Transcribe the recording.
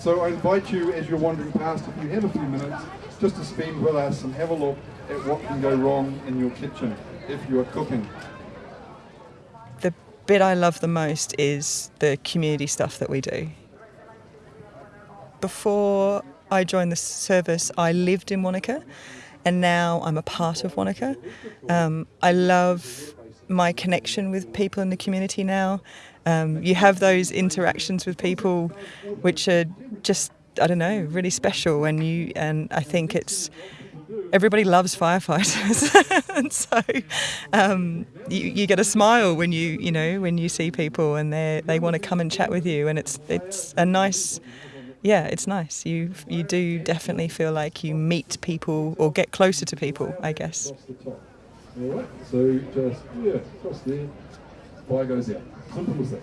So I invite you, as you're wandering past, if you have a few minutes, just to spend with us and have a look at what can go wrong in your kitchen if you are cooking. The bit I love the most is the community stuff that we do. Before I joined the service, I lived in Wanaka, and now I'm a part of Wanaka. Um, I love my connection with people in the community now. Um, you have those interactions with people which are just I don't know really special, and you and I think it's everybody loves firefighters, and so um, you, you get a smile when you you know when you see people and they they want to come and chat with you, and it's it's a nice yeah, it's nice. You you do definitely feel like you meet people or get closer to people, I guess. All right, so just yeah, across there, fire goes out. Simple as that.